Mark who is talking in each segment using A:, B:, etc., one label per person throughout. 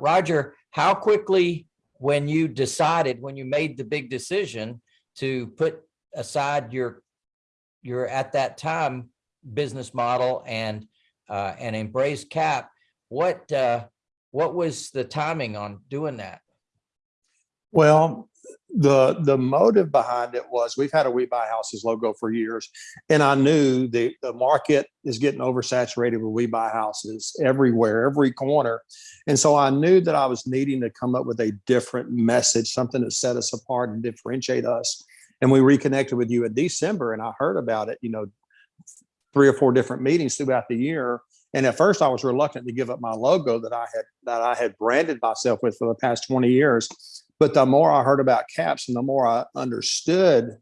A: Roger, how quickly, when you decided, when you made the big decision to put aside your, your at that time business model and, uh, and embrace CAP, what, uh, what was the timing on doing that?
B: Well, the, the motive behind it was we've had a We Buy Houses logo for years. And I knew the, the market is getting oversaturated with We Buy Houses everywhere, every corner. And so I knew that I was needing to come up with a different message, something that set us apart and differentiate us. And we reconnected with you in December and I heard about it, you know, three or four different meetings throughout the year. And at first I was reluctant to give up my logo that I had, that I had branded myself with for the past 20 years. But the more I heard about caps and the more I understood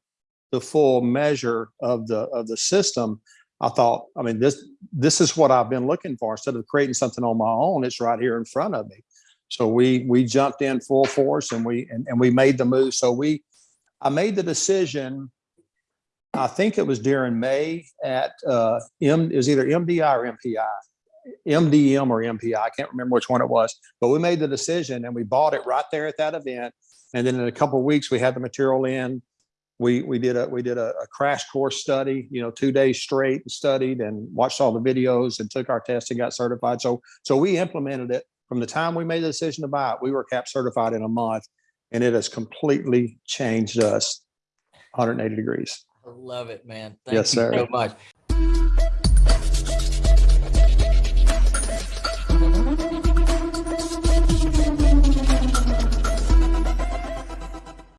B: the full measure of the, of the system, I thought, I mean, this, this is what I've been looking for. Instead of creating something on my own, it's right here in front of me. So we, we jumped in full force and we, and, and we made the move. So we, I made the decision, I think it was during May at, uh, M, it was either MDI or MPI. MDM or MPI, I can't remember which one it was, but we made the decision and we bought it right there at that event. And then in a couple of weeks, we had the material in. We, we did a, we did a, a crash course study, you know, two days straight, and studied and watched all the videos and took our test and got certified. So, so we implemented it from the time we made the decision to buy it, we were CAP certified in a month and it has completely changed us 180 degrees.
A: I love it, man. Thank
B: Yes,
A: you
B: sir.
A: So much.